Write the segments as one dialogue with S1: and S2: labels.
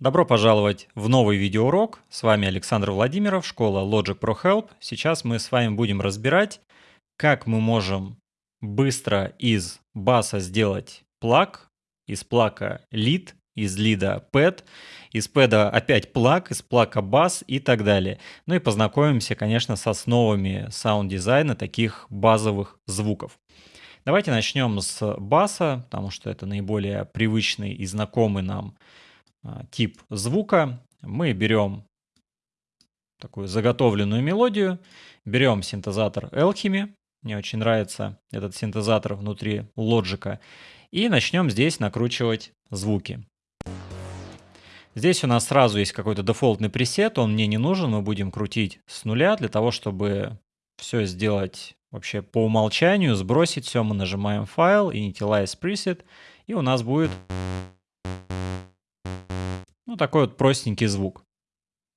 S1: Добро пожаловать в новый видеоурок. С вами Александр Владимиров, школа Logic Pro Help. Сейчас мы с вами будем разбирать, как мы можем быстро из баса сделать pluck, из pluck а lead, из lead а pad, из pad а опять pluck, из pluck а бас и так далее. Ну и познакомимся, конечно, с основами саунд-дизайна таких базовых звуков. Давайте начнем с баса, потому что это наиболее привычный и знакомый нам тип звука. Мы берем такую заготовленную мелодию, берем синтезатор Alchemy, мне очень нравится этот синтезатор внутри Logic, и начнем здесь накручивать звуки. Здесь у нас сразу есть какой-то дефолтный пресет, он мне не нужен, мы будем крутить с нуля для того, чтобы все сделать вообще по умолчанию, сбросить все, мы нажимаем файл, initialize preset, и у нас будет ну, такой вот простенький звук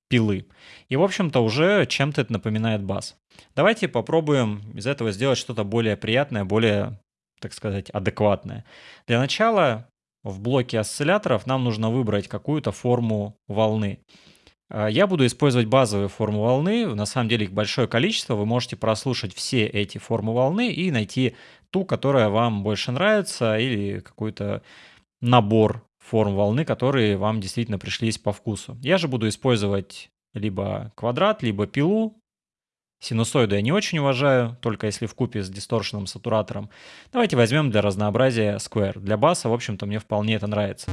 S1: пилы. И, в общем-то, уже чем-то это напоминает бас. Давайте попробуем из этого сделать что-то более приятное, более, так сказать, адекватное. Для начала в блоке осцилляторов нам нужно выбрать какую-то форму волны. А, я буду использовать базовые формы волны, на самом деле их большое количество, вы можете прослушать все эти формы волны и найти ту, которая вам больше нравится, или какой-то набор форм волны, которые вам действительно пришлись по вкусу. Я же буду использовать либо квадрат, либо пилу. Синусоиду я не очень уважаю, только если в купе с дисторшенным сатуратором. Давайте возьмем для разнообразия Square. Для баса, в общем-то, мне вполне это нравится.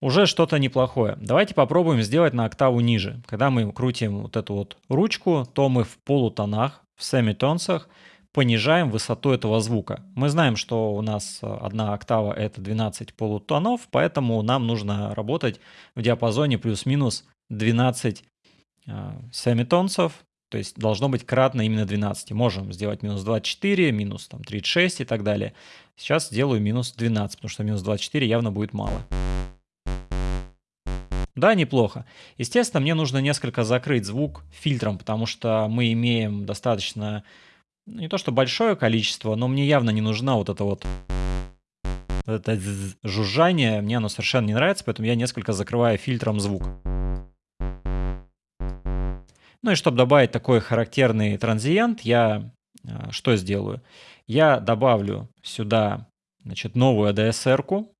S1: Уже что-то неплохое. Давайте попробуем сделать на октаву ниже. Когда мы крутим вот эту вот ручку, то мы в полутонах, в семитонсах, понижаем высоту этого звука. Мы знаем, что у нас э, одна октава это 12 полутонов, поэтому нам нужно работать в диапазоне плюс-минус 12 э, семитонцев, то есть должно быть кратно именно 12. Можем сделать минус 24, минус там, 36 и так далее. Сейчас сделаю минус 12, потому что минус 24 явно будет мало. Да, неплохо. Естественно, мне нужно несколько закрыть звук фильтром, потому что мы имеем достаточно не то что большое количество, но мне явно не нужна вот эта вот это жужжание, мне оно совершенно не нравится, поэтому я несколько закрываю фильтром звук. Ну и чтобы добавить такой характерный транзиент, я а, что сделаю? Я добавлю сюда значит, новую ADSR-ку,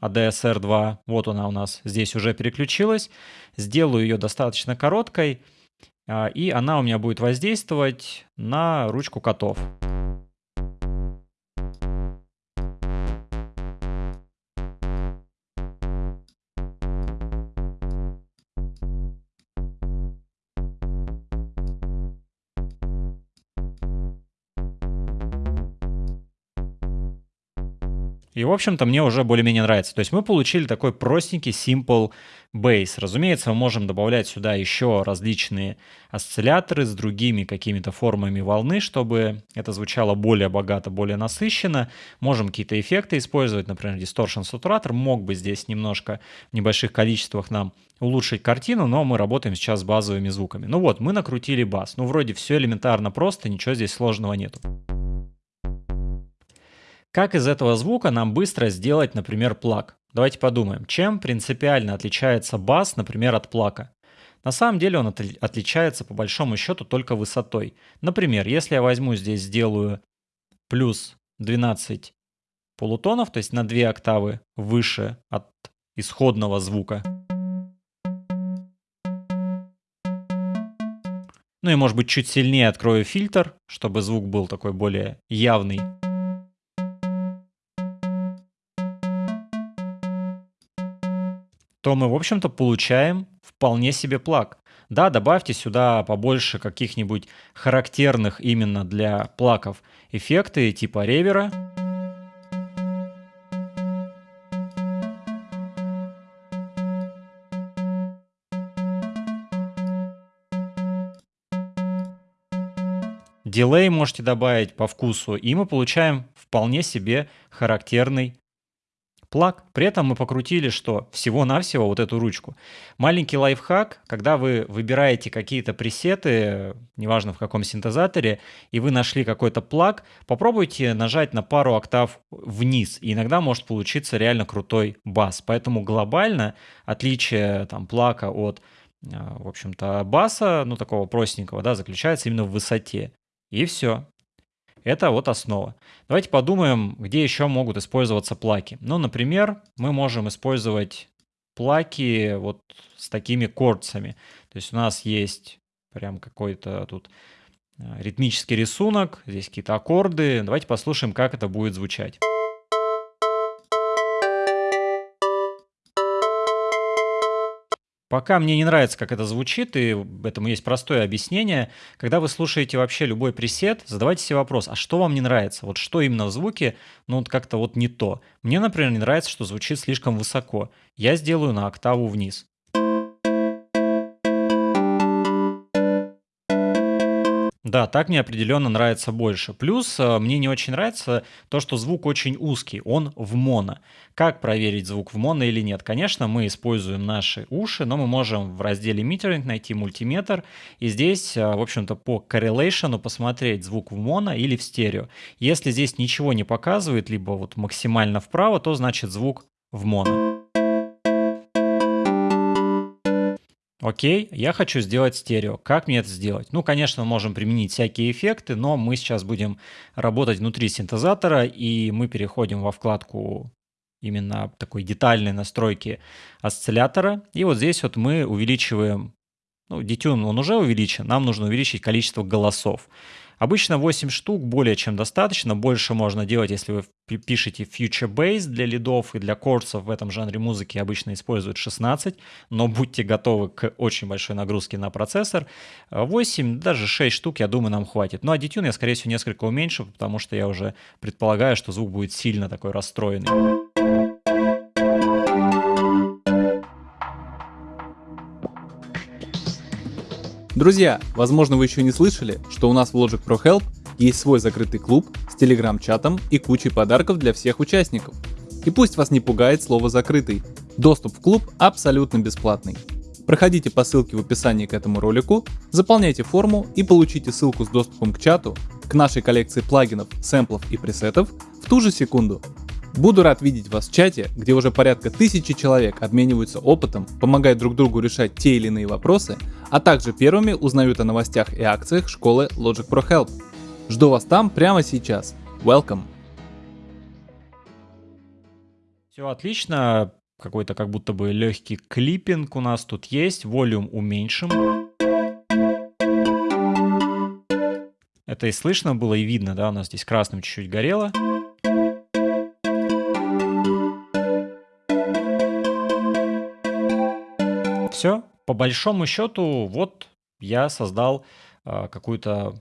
S1: ADSR2, вот она у нас здесь уже переключилась. Сделаю ее достаточно короткой, и она у меня будет воздействовать на ручку котов. И, в общем-то, мне уже более-менее нравится. То есть мы получили такой простенький simple bass. Разумеется, мы можем добавлять сюда еще различные осцилляторы с другими какими-то формами волны, чтобы это звучало более богато, более насыщенно. Можем какие-то эффекты использовать, например, distortion сатуратор мог бы здесь немножко в небольших количествах нам улучшить картину, но мы работаем сейчас с базовыми звуками. Ну вот, мы накрутили бас. Ну, вроде все элементарно просто, ничего здесь сложного нету. Как из этого звука нам быстро сделать, например, плак? Давайте подумаем, чем принципиально отличается бас, например, от плака? На самом деле он отличается по большому счету только высотой. Например, если я возьму здесь, сделаю плюс 12 полутонов, то есть на 2 октавы выше от исходного звука. Ну и может быть чуть сильнее открою фильтр, чтобы звук был такой более явный. То мы, в общем-то, получаем вполне себе плаг. Да, добавьте сюда побольше каких-нибудь характерных именно для плаков эффекты типа ревера. Дилей можете добавить по вкусу, и мы получаем вполне себе характерный плаг. При этом мы покрутили что? Всего-навсего вот эту ручку. Маленький лайфхак, когда вы выбираете какие-то пресеты, неважно в каком синтезаторе, и вы нашли какой-то плаг, попробуйте нажать на пару октав вниз, и иногда может получиться реально крутой бас. Поэтому глобально отличие там плака от а, в общем-то, баса, ну, такого простенького, да, заключается именно в высоте. И все. Это вот основа. Давайте подумаем, где еще могут использоваться плаки. Ну, например, мы можем использовать плаки вот с такими корцами. То есть у нас есть прям какой-то тут а, ритмический рисунок, здесь какие-то аккорды. Давайте послушаем, как это будет звучать. Пока мне не нравится, как это звучит, и этому есть простое объяснение. Когда вы слушаете вообще любой пресет, задавайте себе вопрос, а что вам не нравится? Вот что именно в звуке, ну вот как-то вот не то. Мне, например, не нравится, что звучит слишком высоко. Я сделаю на октаву вниз. Да, так мне определенно нравится больше. Плюс э, мне не очень нравится то, что звук очень узкий, он в моно. Как проверить звук в моно или нет? Конечно, мы используем наши уши, но мы можем в разделе Metering найти мультиметр и здесь, э, в общем-то, по correlation посмотреть звук в моно или в стерео. Если здесь ничего не показывает, либо вот максимально вправо, то значит звук в моно. Окей, я хочу сделать стерео. Как мне это сделать? Ну, конечно, мы можем применить всякие эффекты, но мы сейчас будем работать внутри синтезатора, и мы переходим во вкладку именно такой детальной настройки осциллятора. И вот здесь вот мы увеличиваем, ну, детюн он уже увеличен, нам нужно увеличить количество голосов. Обычно 8 штук более чем достаточно, больше можно делать, если вы пишете Future Bass для лидов и для курсов в этом жанре музыки обычно используют 16, но будьте готовы к очень большой нагрузке на процессор. 8, даже 6 штук, я думаю, нам хватит. Ну а детюн я, скорее всего, несколько уменьшу, потому что я уже предполагаю, что звук будет сильно такой расстроенный.
S2: Друзья, возможно вы еще не слышали, что у нас в Logic Pro Help есть свой закрытый клуб с телеграм-чатом и кучей подарков для всех участников. И пусть вас не пугает слово «закрытый», доступ в клуб абсолютно бесплатный. Проходите по ссылке в описании к этому ролику, заполняйте форму и получите ссылку с доступом к чату, к нашей коллекции плагинов, сэмплов и пресетов в ту же секунду. Буду рад видеть вас в чате, где уже порядка тысячи человек обмениваются опытом, помогают друг другу решать те или иные вопросы, а также первыми узнают о новостях и акциях школы Logic Pro Help. Жду вас там прямо сейчас. Welcome!
S1: Все отлично, какой-то как будто бы легкий клиппинг у нас тут есть, волюм уменьшим. Это и слышно было, и видно, да, у нас здесь красным чуть-чуть горело. Все, по большому счету, вот я создал э, какую-то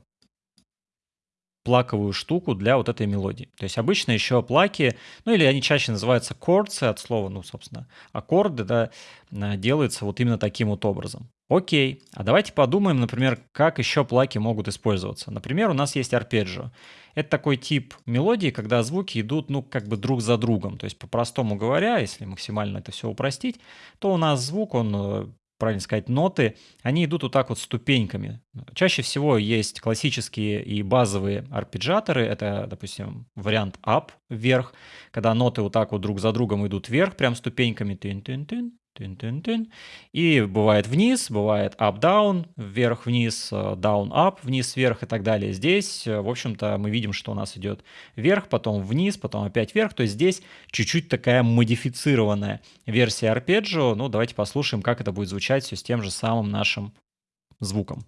S1: плаковую штуку для вот этой мелодии. То есть обычно еще плаки, ну или они чаще называются корцы от слова, ну, собственно, аккорды, да, делаются вот именно таким вот образом. Окей, а давайте подумаем, например, как еще плаки могут использоваться. Например, у нас есть арпеджио. Это такой тип мелодии, когда звуки идут, ну, как бы друг за другом. То есть, по-простому говоря, если максимально это все упростить, то у нас звук, он э, правильно сказать, ноты, они идут вот так вот ступеньками. Чаще всего есть классические и базовые арпеджаторы. Это, допустим, вариант up, вверх, когда ноты вот так вот друг за другом идут вверх, прям ступеньками. Тын-тын-тын, Тын-тын-тын. И бывает вниз, бывает up-down, вверх-вниз, э, down-up, вниз-вверх и так далее. Здесь, э, в общем-то, мы видим, что у нас идет вверх, потом вниз, потом опять вверх. То есть здесь чуть-чуть такая модифицированная версия арпеджио. Ну, давайте послушаем, как это будет звучать все с тем же самым нашим звуком.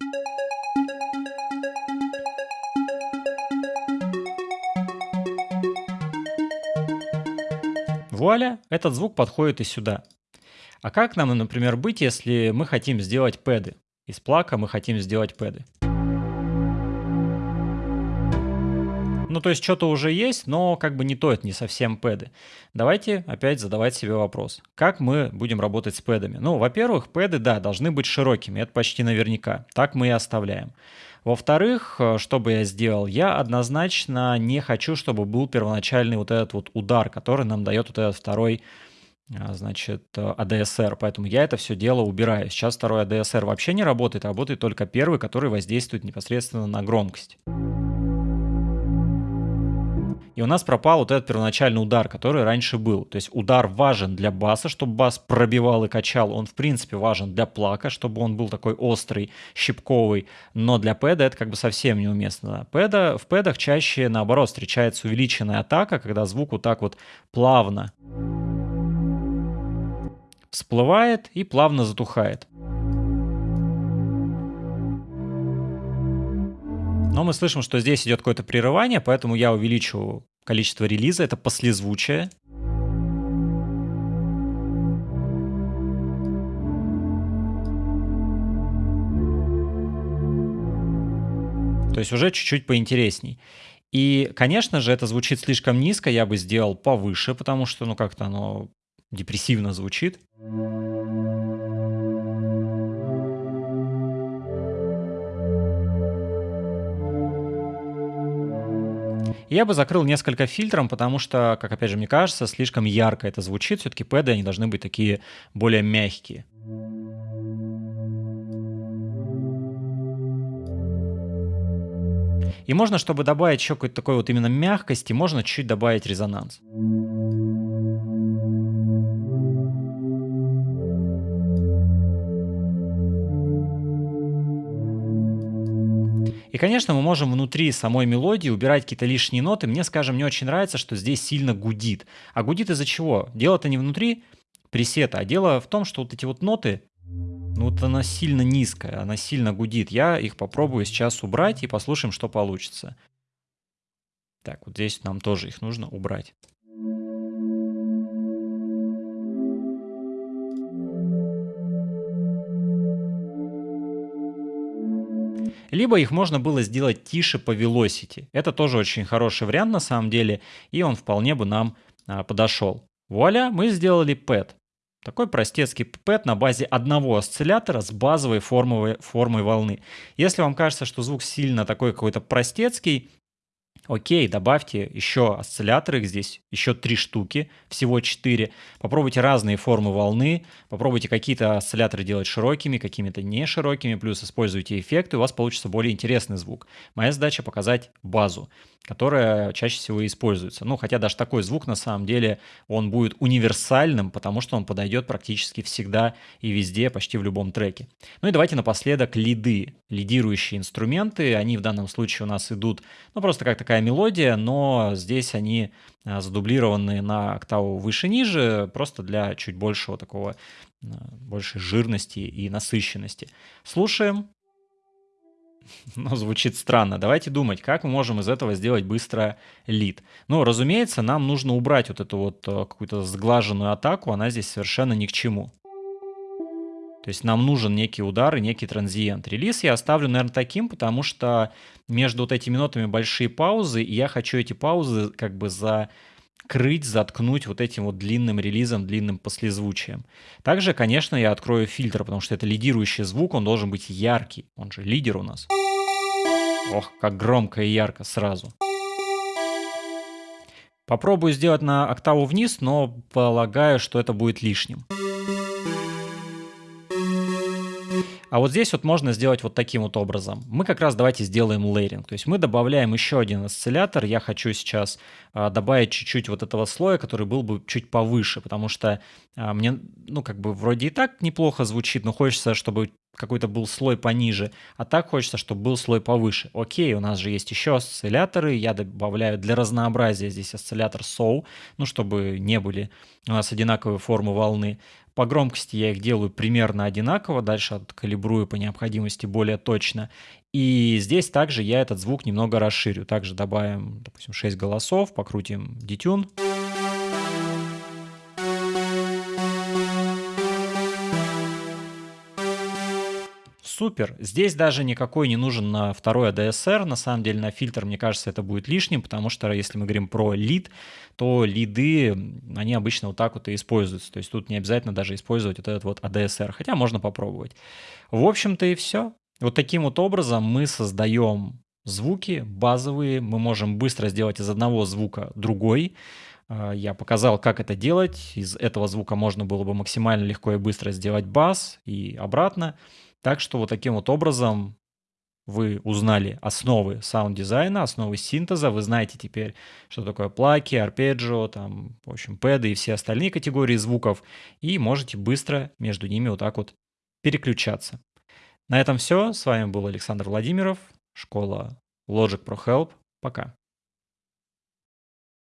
S1: Вуаля, этот звук подходит и сюда. А как нам, например, быть, если мы хотим сделать пэды? Из плака мы хотим сделать пэды. Ну, то есть что-то уже есть, но как бы не то, это не совсем пэды. Давайте опять задавать себе вопрос. Как мы будем работать с пэдами? Ну, во-первых, пэды, да, должны быть широкими, это почти наверняка. Так мы и оставляем. Во-вторых, э, что бы я сделал? Я однозначно не хочу, чтобы был первоначальный вот этот вот удар, который нам дает вот этот второй значит, ADSR, поэтому я это все дело убираю. Сейчас второй ADSR вообще не работает, а работает только первый, который воздействует непосредственно на громкость. И у нас пропал вот этот первоначальный удар, который раньше был. То есть удар важен для баса, чтобы бас пробивал и качал. Он, в принципе, важен для плака, чтобы он был такой острый, щипковый. Но для пэда это как бы совсем неуместно. Пэда, в пэдах чаще, наоборот, встречается увеличенная атака, когда звук вот так вот плавно всплывает и плавно затухает. Но мы слышим, что здесь идет какое-то прерывание, поэтому я увеличу количество релиза. Это послезвучие. То есть уже чуть-чуть поинтересней. И, конечно же, это звучит слишком низко, я бы сделал повыше, потому что, ну, как-то оно депрессивно звучит. Я бы закрыл несколько фильтром, потому что, как опять же мне кажется, слишком ярко это звучит. Все-таки пэды, они должны быть такие более мягкие. И можно, чтобы добавить еще какой-то такой вот именно мягкости, можно чуть-чуть добавить резонанс. И, конечно, мы можем внутри самой мелодии убирать какие-то лишние ноты. Мне, скажем, не очень нравится, что здесь сильно гудит. А гудит из-за чего? Дело-то не внутри пресета, а дело в том, что вот эти вот ноты, ну вот она сильно низкая, она сильно гудит. Я их попробую сейчас убрать и послушаем, что получится. Так, вот здесь нам тоже их нужно убрать. Либо их можно было сделать тише по velocity. Это тоже очень хороший вариант на самом деле, и он вполне бы нам а, подошел. Вуаля, мы сделали пэт. Такой простецкий пэт на базе одного осциллятора с базовой формой, формой волны. Если вам кажется, что звук сильно такой какой-то простецкий, Окей, добавьте еще осцилляторы, здесь еще три штуки, всего четыре. Попробуйте разные формы волны, попробуйте какие-то осцилляторы делать широкими, какими-то не широкими, плюс используйте эффекты, у вас получится более интересный звук. Моя задача показать базу которая чаще всего используется. Ну, хотя даже такой звук, на самом деле, он будет универсальным, потому что он подойдет практически всегда и везде, почти в любом треке. Ну и давайте напоследок лиды, лидирующие инструменты. Они в данном случае у нас идут, ну, просто как такая мелодия, но здесь они а, задублированы на октаву выше-ниже, просто для чуть большего такого, а, большей жирности и насыщенности. Слушаем, но звучит странно. Давайте думать, как мы можем из этого сделать быстро лид. Ну, разумеется, нам нужно убрать вот эту вот э, какую-то сглаженную атаку, она здесь совершенно ни к чему. То есть нам нужен некий удар и некий транзиент. Релиз я оставлю, наверное, таким, потому что между вот этими нотами большие паузы, и я хочу эти паузы как бы за крыть, заткнуть вот этим вот длинным релизом, длинным послезвучием. Также, конечно, я открою фильтр, потому что это лидирующий звук, он должен быть яркий. Он же лидер у нас. Ох, как громко и ярко сразу. Попробую сделать на октаву вниз, но полагаю, что это будет лишним. А вот здесь вот можно сделать вот таким вот образом. Мы как раз давайте сделаем лейринг. То есть мы добавляем еще один осциллятор. Я хочу сейчас а, добавить чуть-чуть вот этого слоя, который был бы чуть повыше, потому что а, мне, ну, как бы вроде и так неплохо звучит, но хочется, чтобы какой-то был слой пониже, а так хочется, чтобы был слой повыше. Окей, у нас же есть еще осцилляторы, я добавляю для разнообразия здесь осциллятор SOW, ну, чтобы не были у нас одинаковые формы волны. По громкости я их делаю примерно одинаково, дальше откалибрую по необходимости более точно. И здесь также я этот звук немного расширю. Также добавим, допустим, 6 голосов, покрутим детюн. Супер. Здесь даже никакой не нужен на второй ADSR. На самом деле на фильтр, мне кажется, это будет лишним, потому что если мы говорим про лид, то лиды, они обычно вот так вот и используются. То есть тут не обязательно даже использовать вот этот вот ADSR, хотя можно попробовать. В общем-то и все. Вот таким вот образом мы создаем звуки базовые, мы можем быстро сделать из одного звука другой. А, я показал, как это делать. Из этого звука можно было бы максимально легко и быстро сделать бас и обратно. Так что вот таким вот образом вы узнали основы саунд-дизайна, основы синтеза, вы знаете теперь, что такое pluck и, арпеджио, там, в общем, pad ы и все остальные категории звуков, и можете быстро между ними вот так вот переключаться. На этом все. С вами был Александр Владимиров, школа Logic Pro Help. Пока.